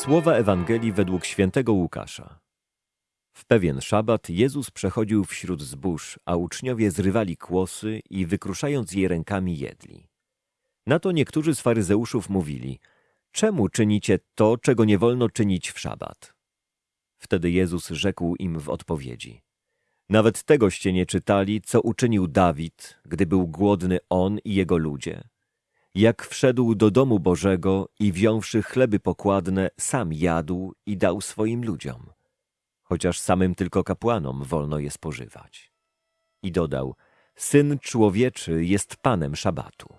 Słowa Ewangelii według świętego Łukasza. W pewien szabat Jezus przechodził wśród zbóż, a uczniowie zrywali kłosy i wykruszając je rękami jedli. Na to niektórzy z faryzeuszów mówili, czemu czynicie to, czego nie wolno czynić w szabat? Wtedy Jezus rzekł im w odpowiedzi, nawet tegoście nie czytali, co uczynił Dawid, gdy był głodny on i jego ludzie. Jak wszedł do domu Bożego i wziąwszy chleby pokładne, sam jadł i dał swoim ludziom, chociaż samym tylko kapłanom wolno je spożywać. I dodał, Syn Człowieczy jest Panem Szabatu.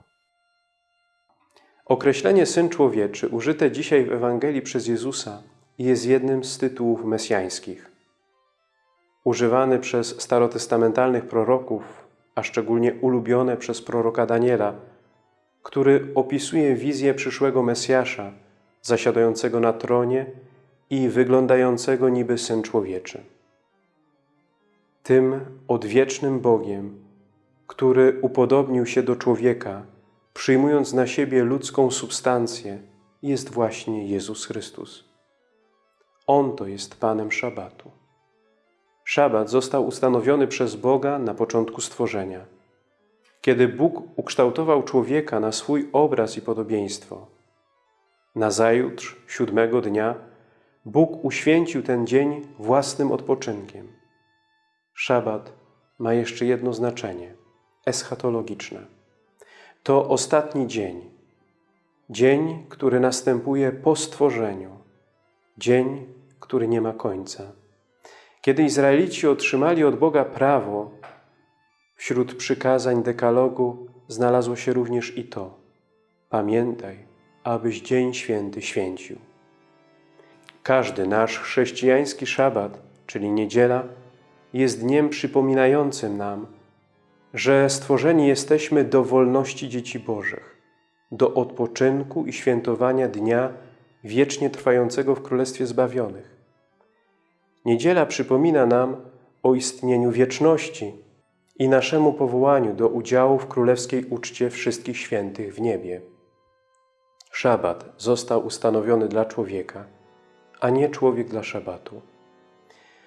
Określenie Syn Człowieczy użyte dzisiaj w Ewangelii przez Jezusa jest jednym z tytułów mesjańskich. Używany przez starotestamentalnych proroków, a szczególnie ulubione przez proroka Daniela, który opisuje wizję przyszłego Mesjasza, zasiadającego na tronie i wyglądającego niby Syn Człowieczy. Tym odwiecznym Bogiem, który upodobnił się do człowieka, przyjmując na siebie ludzką substancję, jest właśnie Jezus Chrystus. On to jest Panem Szabatu. Szabat został ustanowiony przez Boga na początku stworzenia. Kiedy Bóg ukształtował człowieka na swój obraz i podobieństwo. Nazajutrz, siódmego dnia, Bóg uświęcił ten dzień własnym odpoczynkiem. Szabat ma jeszcze jedno znaczenie – eschatologiczne. To ostatni dzień, dzień, który następuje po stworzeniu, dzień, który nie ma końca. Kiedy Izraelici otrzymali od Boga prawo, wśród przykazań dekalogu znalazło się również i to. Pamiętaj, abyś dzień święty święcił. Każdy nasz chrześcijański szabat, czyli niedziela, jest dniem przypominającym nam, że stworzeni jesteśmy do wolności dzieci Bożych, do odpoczynku i świętowania dnia wiecznie trwającego w Królestwie Zbawionych. Niedziela przypomina nam o istnieniu wieczności i naszemu powołaniu do udziału w królewskiej uczcie wszystkich świętych w niebie. Szabat został ustanowiony dla człowieka, a nie człowiek dla szabatu.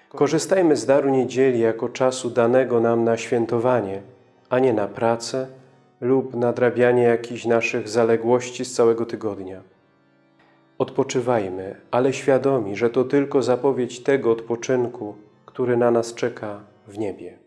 Korzystajmy z daru niedzieli jako czasu danego nam na świętowanie, a nie na pracę lub nadrabianie jakichś naszych zaległości z całego tygodnia. Odpoczywajmy, ale świadomi, że to tylko zapowiedź tego odpoczynku, który na nas czeka w niebie.